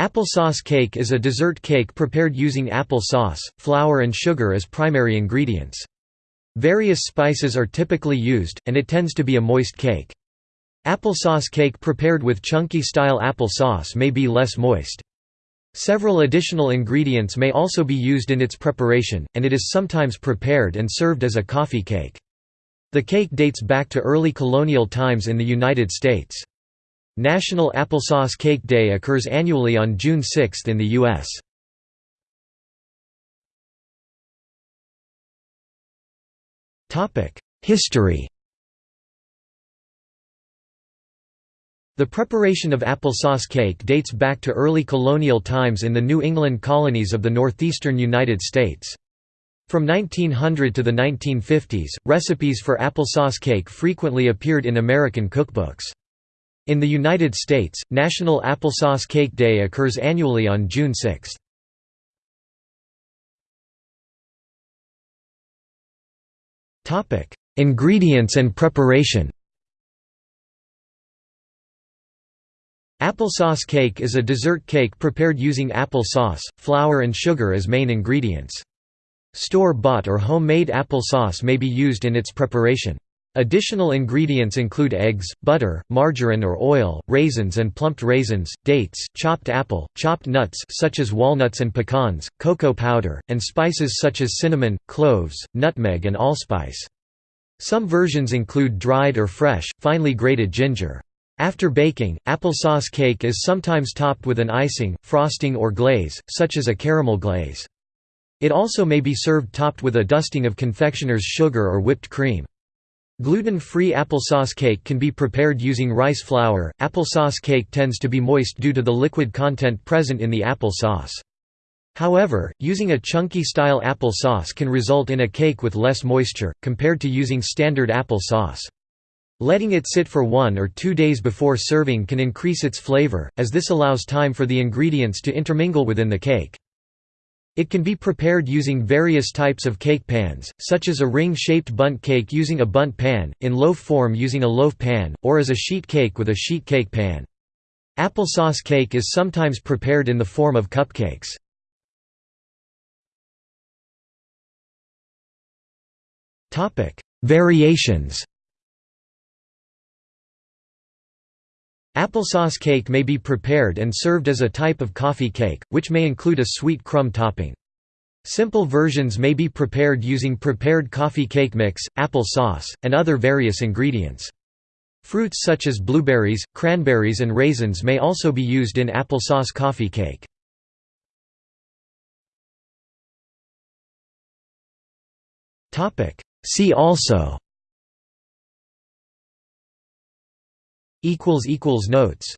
Applesauce cake is a dessert cake prepared using apple sauce, flour and sugar as primary ingredients. Various spices are typically used, and it tends to be a moist cake. Applesauce cake prepared with chunky-style apple sauce may be less moist. Several additional ingredients may also be used in its preparation, and it is sometimes prepared and served as a coffee cake. The cake dates back to early colonial times in the United States. National Applesauce Cake Day occurs annually on June 6 in the U.S. History The preparation of applesauce cake dates back to early colonial times in the New England colonies of the northeastern United States. From 1900 to the 1950s, recipes for applesauce cake frequently appeared in American cookbooks. In the United States, National Applesauce Cake Day occurs annually on June 6. Ingredients and preparation Applesauce cake is a dessert cake prepared using apple sauce, flour and sugar as main ingredients. Store-bought or homemade apple sauce may be used in its preparation. Additional ingredients include eggs, butter, margarine or oil, raisins and plumped raisins, dates, chopped apple, chopped nuts such as walnuts and pecans, cocoa powder, and spices such as cinnamon, cloves, nutmeg and allspice. Some versions include dried or fresh, finely grated ginger. After baking, applesauce cake is sometimes topped with an icing, frosting or glaze, such as a caramel glaze. It also may be served topped with a dusting of confectioner's sugar or whipped cream. Gluten-free applesauce cake can be prepared using rice flour. Applesauce cake tends to be moist due to the liquid content present in the applesauce. However, using a chunky style applesauce can result in a cake with less moisture, compared to using standard applesauce. Letting it sit for one or two days before serving can increase its flavor, as this allows time for the ingredients to intermingle within the cake. It can be prepared using various types of cake pans, such as a ring-shaped bundt cake using a bundt pan, in loaf form using a loaf pan, or as a sheet cake with a sheet cake pan. Applesauce cake is sometimes prepared in the form of cupcakes. Variations Applesauce cake may be prepared and served as a type of coffee cake, which may include a sweet crumb topping. Simple versions may be prepared using prepared coffee cake mix, apple sauce, and other various ingredients. Fruits such as blueberries, cranberries and raisins may also be used in applesauce coffee cake. See also Notes